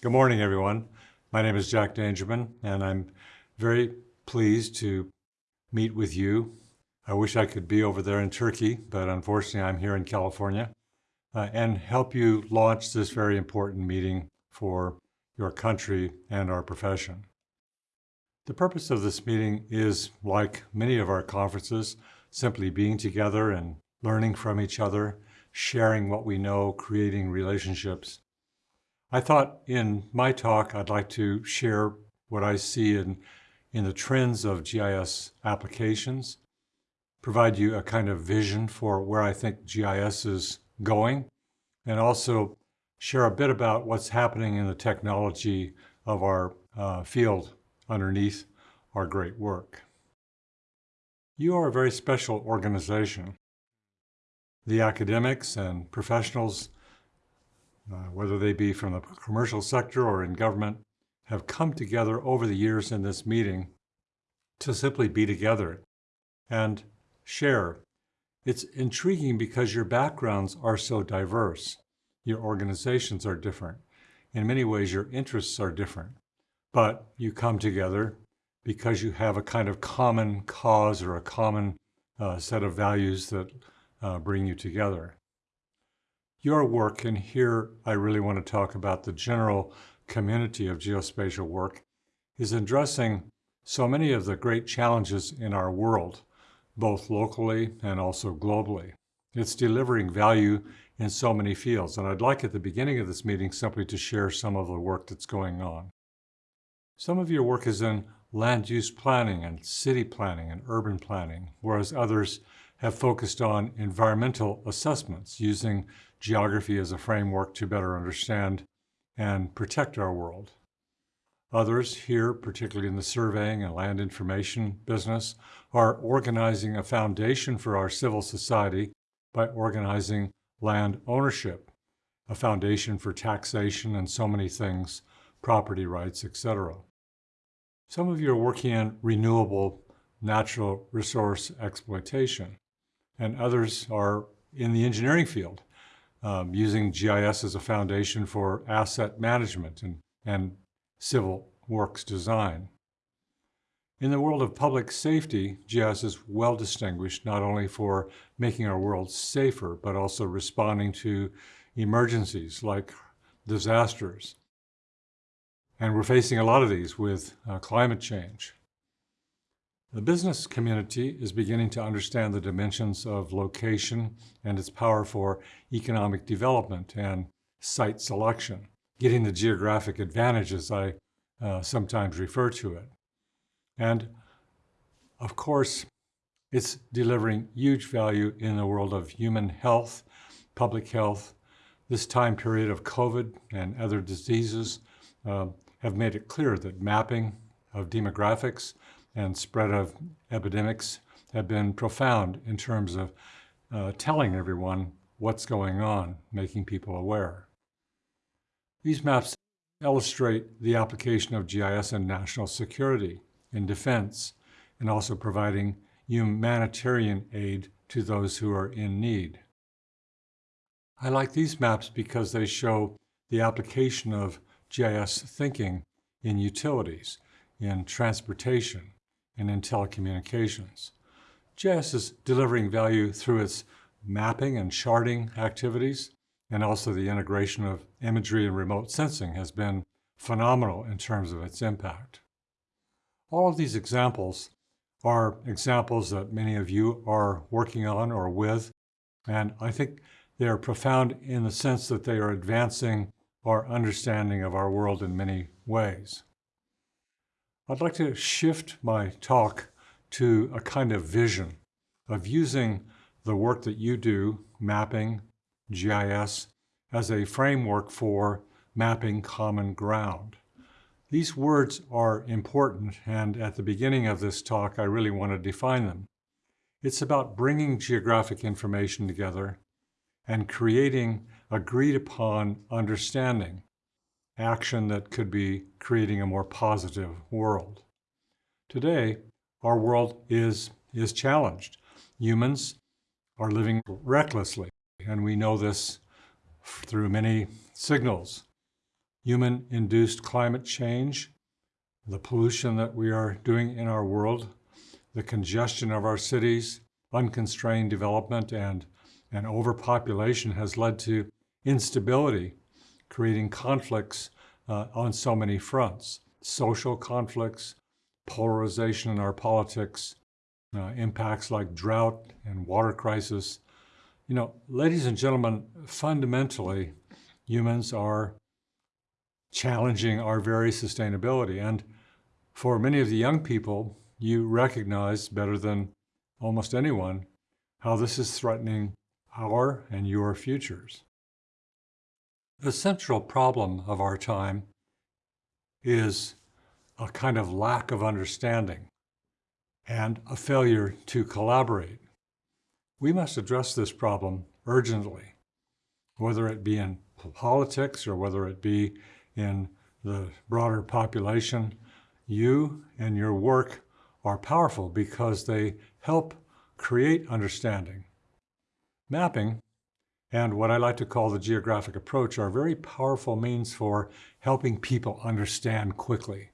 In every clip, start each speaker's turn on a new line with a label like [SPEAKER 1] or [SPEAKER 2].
[SPEAKER 1] Good morning, everyone. My name is Jack Dangermond, and I'm very pleased to meet with you. I wish I could be over there in Turkey, but unfortunately I'm here in California, uh, and help you launch this very important meeting for your country and our profession. The purpose of this meeting is, like many of our conferences, simply being together and learning from each other, sharing what we know, creating relationships. I thought in my talk I'd like to share what I see in, in the trends of GIS applications, provide you a kind of vision for where I think GIS is going, and also share a bit about what's happening in the technology of our uh, field underneath our great work. You are a very special organization. The academics and professionals uh, whether they be from the commercial sector or in government, have come together over the years in this meeting to simply be together and share. It's intriguing because your backgrounds are so diverse. Your organizations are different. In many ways, your interests are different. But you come together because you have a kind of common cause or a common uh, set of values that uh, bring you together your work, and here I really want to talk about the general community of geospatial work, is addressing so many of the great challenges in our world, both locally and also globally. It's delivering value in so many fields, and I'd like at the beginning of this meeting simply to share some of the work that's going on. Some of your work is in land use planning and city planning and urban planning, whereas others have focused on environmental assessments using geography as a framework to better understand and protect our world. Others here, particularly in the surveying and land information business, are organizing a foundation for our civil society by organizing land ownership, a foundation for taxation and so many things, property rights, etc. Some of you are working in renewable natural resource exploitation, and others are in the engineering field, um, using GIS as a foundation for asset management and, and civil works design. In the world of public safety, GIS is well distinguished not only for making our world safer, but also responding to emergencies like disasters. And we're facing a lot of these with uh, climate change. The business community is beginning to understand the dimensions of location and its power for economic development and site selection, getting the geographic advantage as I uh, sometimes refer to it. And of course, it's delivering huge value in the world of human health, public health. This time period of COVID and other diseases uh, have made it clear that mapping of demographics and spread of epidemics have been profound in terms of uh, telling everyone what's going on, making people aware. These maps illustrate the application of GIS in national security, in defense, and also providing humanitarian aid to those who are in need. I like these maps because they show the application of GIS thinking in utilities, in transportation, and in telecommunications. GIS is delivering value through its mapping and charting activities, and also the integration of imagery and remote sensing has been phenomenal in terms of its impact. All of these examples are examples that many of you are working on or with, and I think they are profound in the sense that they are advancing our understanding of our world in many ways. I'd like to shift my talk to a kind of vision of using the work that you do, mapping, GIS, as a framework for mapping common ground. These words are important, and at the beginning of this talk, I really want to define them. It's about bringing geographic information together and creating agreed upon understanding action that could be creating a more positive world. Today, our world is, is challenged. Humans are living recklessly, and we know this through many signals. human-induced climate change, the pollution that we are doing in our world, the congestion of our cities, unconstrained development, and, and overpopulation has led to instability, creating conflicts uh, on so many fronts. Social conflicts, polarization in our politics, uh, impacts like drought and water crisis. You know, ladies and gentlemen, fundamentally, humans are challenging our very sustainability. And for many of the young people, you recognize better than almost anyone how this is threatening our and your futures. The central problem of our time is a kind of lack of understanding and a failure to collaborate. We must address this problem urgently, whether it be in politics or whether it be in the broader population. You and your work are powerful because they help create understanding. Mapping and what I like to call the geographic approach are very powerful means for helping people understand quickly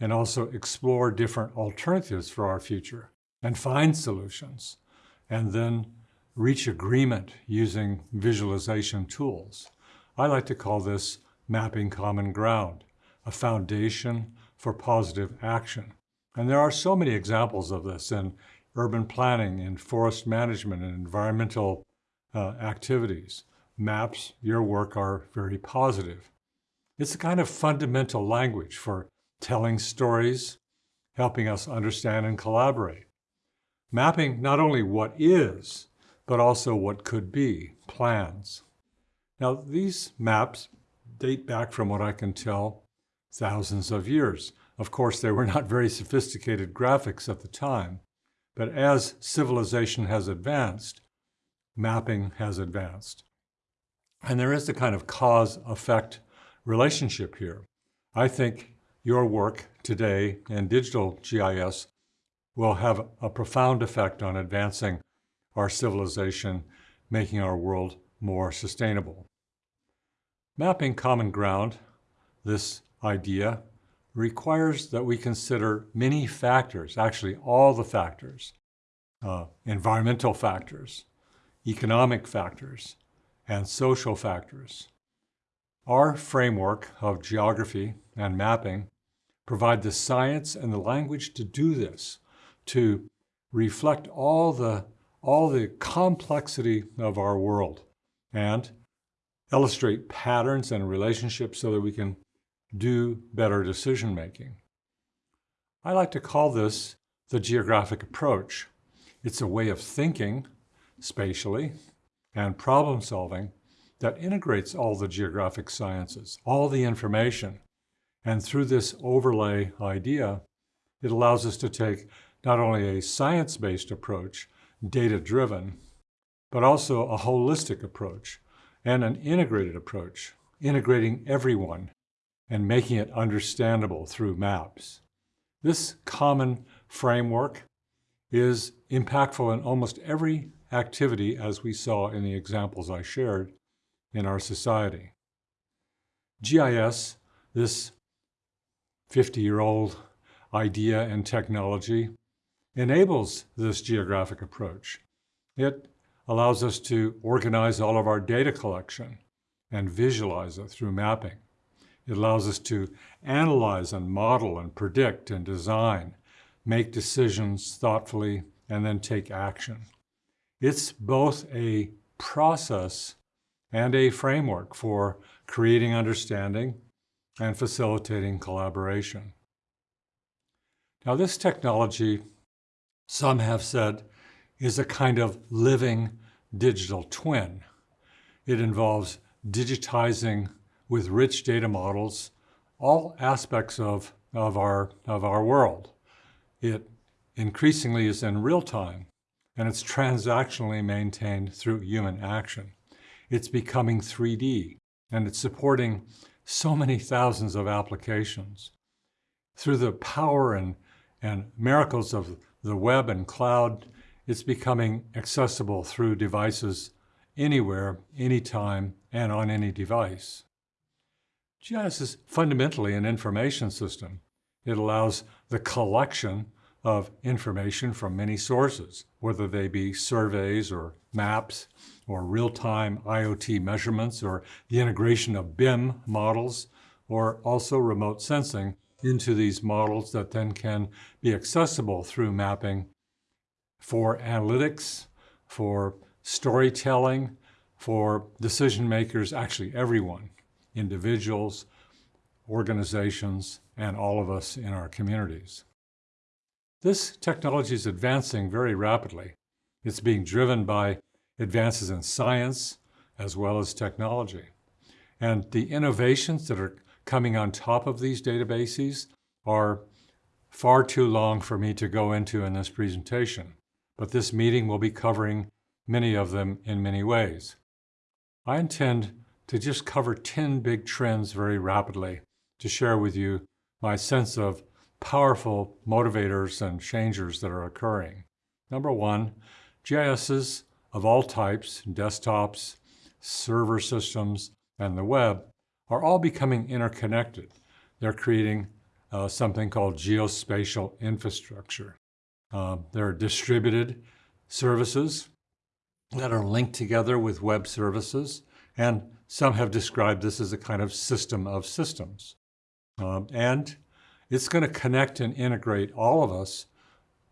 [SPEAKER 1] and also explore different alternatives for our future and find solutions and then reach agreement using visualization tools. I like to call this mapping common ground, a foundation for positive action. And there are so many examples of this in urban planning, in forest management, and environmental uh, activities. Maps, your work are very positive. It's a kind of fundamental language for telling stories, helping us understand and collaborate. Mapping not only what is, but also what could be, plans. Now, these maps date back from what I can tell thousands of years. Of course, they were not very sophisticated graphics at the time, but as civilization has advanced, mapping has advanced. And there is the kind of cause-effect relationship here. I think your work today in digital GIS will have a profound effect on advancing our civilization, making our world more sustainable. Mapping common ground, this idea, requires that we consider many factors, actually all the factors, uh, environmental factors, economic factors, and social factors. Our framework of geography and mapping provide the science and the language to do this, to reflect all the, all the complexity of our world and illustrate patterns and relationships so that we can do better decision making. I like to call this the geographic approach. It's a way of thinking spatially and problem solving that integrates all the geographic sciences, all the information. And through this overlay idea, it allows us to take not only a science-based approach, data-driven, but also a holistic approach and an integrated approach, integrating everyone and making it understandable through maps. This common framework is impactful in almost every activity as we saw in the examples I shared in our society. GIS, this 50-year-old idea and technology, enables this geographic approach. It allows us to organize all of our data collection and visualize it through mapping. It allows us to analyze and model and predict and design, make decisions thoughtfully, and then take action. It's both a process and a framework for creating understanding and facilitating collaboration. Now this technology, some have said, is a kind of living digital twin. It involves digitizing with rich data models all aspects of, of, our, of our world. It increasingly is in real time, and it's transactionally maintained through human action. It's becoming 3D, and it's supporting so many thousands of applications. Through the power and, and miracles of the web and cloud, it's becoming accessible through devices anywhere, anytime, and on any device. GIS is fundamentally an information system. It allows the collection of information from many sources, whether they be surveys or maps or real-time IoT measurements or the integration of BIM models or also remote sensing into these models that then can be accessible through mapping for analytics, for storytelling, for decision makers, actually everyone, individuals, organizations, and all of us in our communities. This technology is advancing very rapidly. It's being driven by advances in science as well as technology. And the innovations that are coming on top of these databases are far too long for me to go into in this presentation, but this meeting will be covering many of them in many ways. I intend to just cover 10 big trends very rapidly to share with you my sense of powerful motivators and changers that are occurring. Number one, GISs of all types, desktops, server systems, and the web, are all becoming interconnected. They're creating uh, something called geospatial infrastructure. Uh, there are distributed services that are linked together with web services, and some have described this as a kind of system of systems. Um, and it's going to connect and integrate all of us,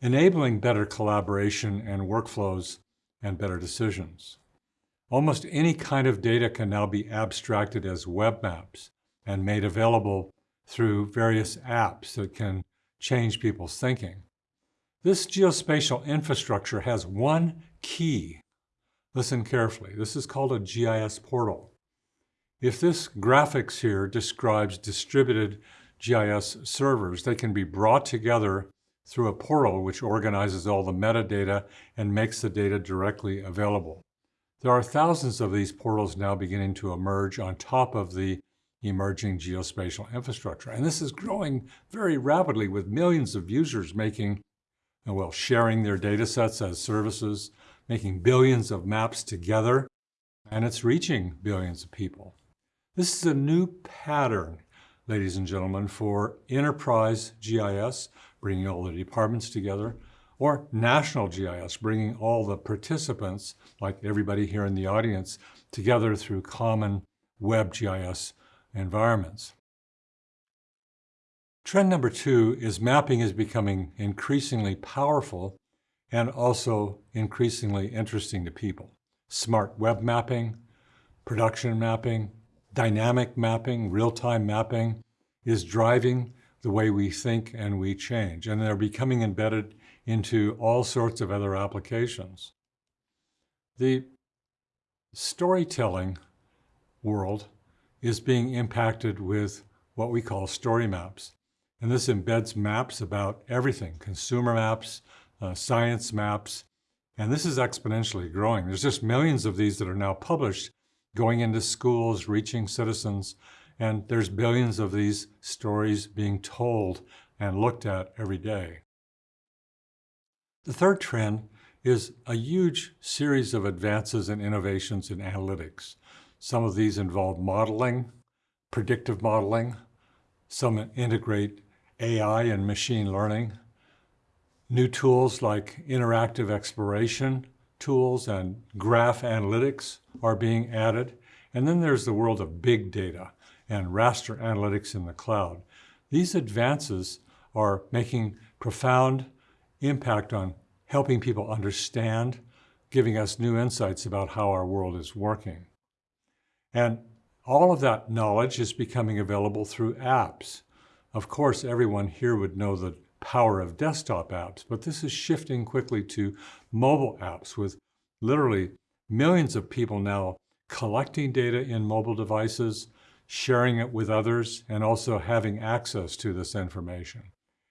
[SPEAKER 1] enabling better collaboration and workflows and better decisions. Almost any kind of data can now be abstracted as web maps and made available through various apps that can change people's thinking. This geospatial infrastructure has one key. Listen carefully. This is called a GIS portal. If this graphics here describes distributed GIS servers, they can be brought together through a portal which organizes all the metadata and makes the data directly available. There are thousands of these portals now beginning to emerge on top of the emerging geospatial infrastructure. And this is growing very rapidly with millions of users making, uh, well, sharing their data sets as services, making billions of maps together, and it's reaching billions of people. This is a new pattern, ladies and gentlemen, for enterprise GIS, bringing all the departments together, or national GIS, bringing all the participants, like everybody here in the audience, together through common web GIS environments. Trend number two is mapping is becoming increasingly powerful and also increasingly interesting to people. Smart web mapping, production mapping, dynamic mapping, real-time mapping is driving the way we think and we change. And they're becoming embedded into all sorts of other applications. The storytelling world is being impacted with what we call story maps. And this embeds maps about everything, consumer maps, uh, science maps, and this is exponentially growing. There's just millions of these that are now published going into schools, reaching citizens, and there's billions of these stories being told and looked at every day. The third trend is a huge series of advances and innovations in analytics. Some of these involve modeling, predictive modeling. Some integrate AI and machine learning. New tools like interactive exploration tools and graph analytics are being added. And then there's the world of big data and raster analytics in the cloud. These advances are making profound impact on helping people understand, giving us new insights about how our world is working. And all of that knowledge is becoming available through apps. Of course, everyone here would know the power of desktop apps, but this is shifting quickly to mobile apps with literally millions of people now collecting data in mobile devices, sharing it with others, and also having access to this information.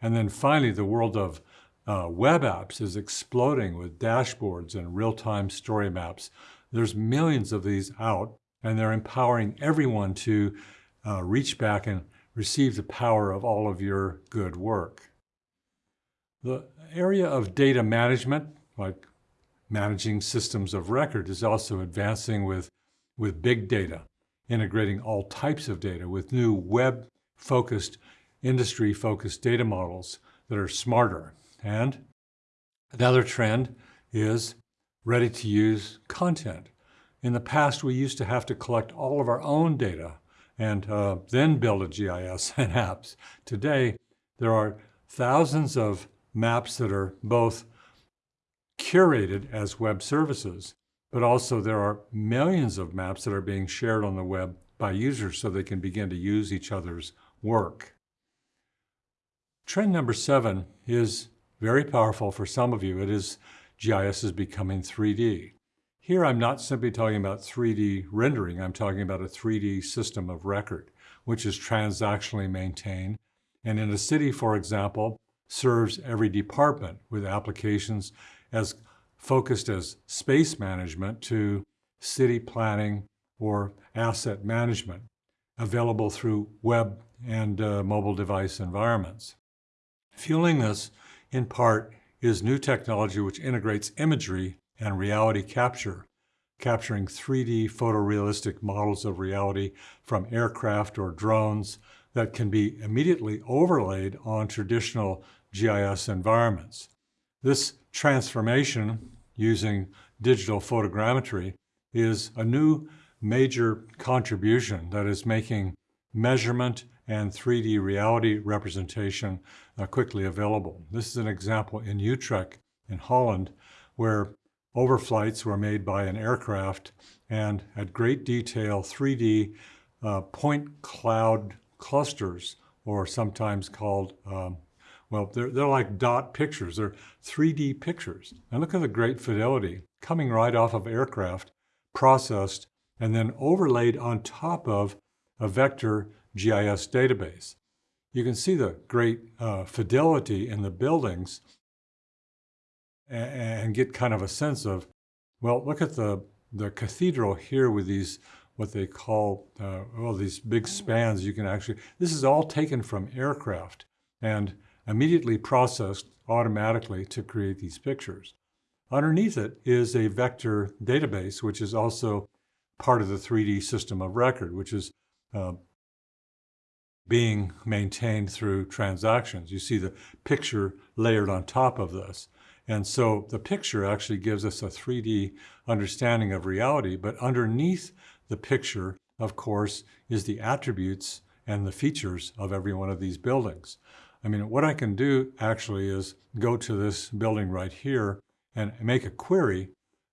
[SPEAKER 1] And then finally, the world of uh, web apps is exploding with dashboards and real-time story maps. There's millions of these out, and they're empowering everyone to uh, reach back and receive the power of all of your good work. The area of data management, like managing systems of record, is also advancing with, with big data. integrating all types of data with new web-focused, industry-focused data models that are smarter. And another trend is ready-to-use content. In the past, we used to have to collect all of our own data and uh, then build a GIS and apps. Today, there are thousands of maps that are both curated as web services, but also there are millions of maps that are being shared on the web by users so they can begin to use each other's work. Trend number seven is very powerful for some of you. It is GIS is becoming 3D. Here I'm not simply talking about 3D rendering, I'm talking about a 3D system of record, which is transactionally maintained. And in a city, for example, serves every department with applications as focused as space management to city planning or asset management, available through web and uh, mobile device environments. Fueling this, in part, is new technology which integrates imagery and reality capture, capturing 3D photorealistic models of reality from aircraft or drones that can be immediately overlaid on traditional GIS environments. This transformation using digital photogrammetry is a new major contribution that is making measurement and 3D reality representation uh, quickly available. This is an example in Utrecht in Holland where overflights were made by an aircraft and at great detail 3D uh, point cloud clusters or sometimes called um, well, they're, they're like dot pictures. They're 3D pictures. And look at the great fidelity coming right off of aircraft, processed, and then overlaid on top of a vector GIS database. You can see the great uh, fidelity in the buildings and, and get kind of a sense of, well, look at the, the cathedral here with these, what they call, uh, well, these big spans. You can actually, this is all taken from aircraft and immediately processed automatically to create these pictures. Underneath it is a vector database, which is also part of the 3D system of record, which is uh, being maintained through transactions. You see the picture layered on top of this. And so the picture actually gives us a 3D understanding of reality, but underneath the picture, of course, is the attributes and the features of every one of these buildings. I mean, what I can do actually is go to this building right here and make a query,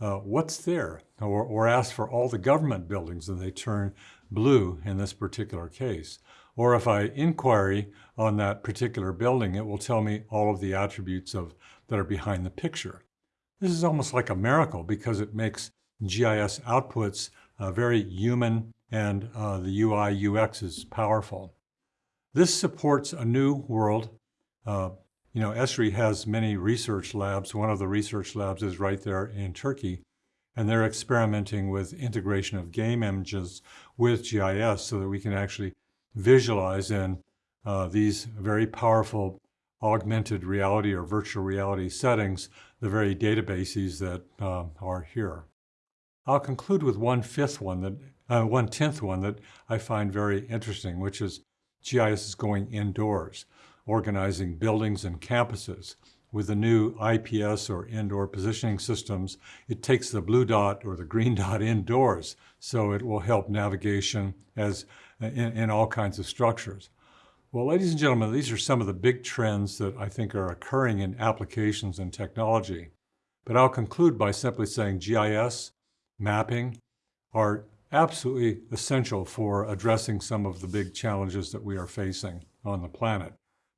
[SPEAKER 1] uh, what's there? Or, or ask for all the government buildings and they turn blue in this particular case. Or if I inquiry on that particular building, it will tell me all of the attributes of that are behind the picture. This is almost like a miracle because it makes GIS outputs uh, very human and uh, the UI UX is powerful. This supports a new world. Uh, you know, Esri has many research labs. One of the research labs is right there in Turkey, and they're experimenting with integration of game images with GIS so that we can actually visualize in uh, these very powerful augmented reality or virtual reality settings the very databases that uh, are here. I'll conclude with one fifth one that uh, one tenth one that I find very interesting, which is GIS is going indoors, organizing buildings and campuses. With the new IPS or indoor positioning systems, it takes the blue dot or the green dot indoors, so it will help navigation as in, in all kinds of structures. Well, ladies and gentlemen, these are some of the big trends that I think are occurring in applications and technology. But I'll conclude by simply saying GIS, mapping, are absolutely essential for addressing some of the big challenges that we are facing on the planet.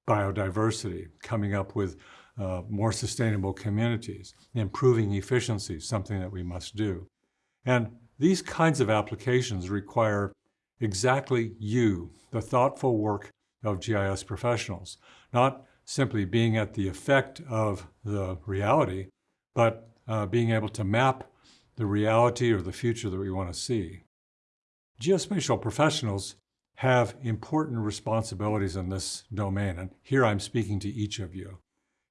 [SPEAKER 1] Biodiversity, coming up with uh, more sustainable communities, improving efficiency, something that we must do. And these kinds of applications require exactly you, the thoughtful work of GIS professionals, not simply being at the effect of the reality, but uh, being able to map the reality or the future that we want to see. Geospatial professionals have important responsibilities in this domain, and here I'm speaking to each of you.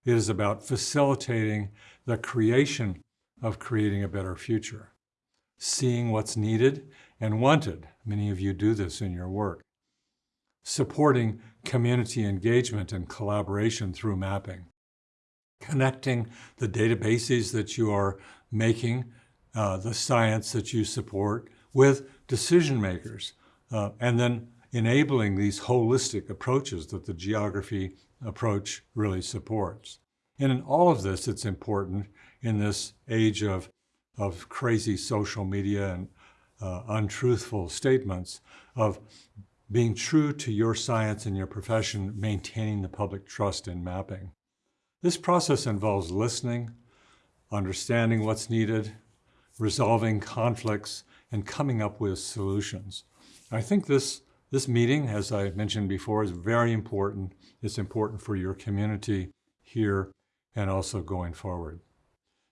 [SPEAKER 1] It is about facilitating the creation of creating a better future. seeing what's needed and wanted. Many of you do this in your work. Supporting community engagement and collaboration through mapping. Connecting the databases that you are making, uh, the science that you support, with decision makers, uh, and then enabling these holistic approaches that the geography approach really supports. And in all of this, it's important in this age of, of crazy social media and uh, untruthful statements of being true to your science and your profession, maintaining the public trust in mapping. This process involves listening, understanding what's needed, resolving conflicts, and coming up with solutions. I think this, this meeting, as I mentioned before, is very important. It's important for your community here and also going forward.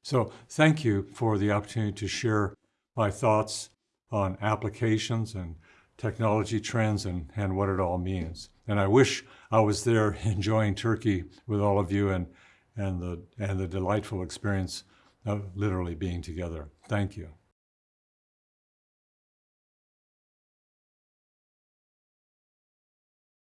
[SPEAKER 1] So thank you for the opportunity to share my thoughts on applications and technology trends and, and what it all means. And I wish I was there enjoying Turkey with all of you and, and, the, and the delightful experience of literally being together. Thank you.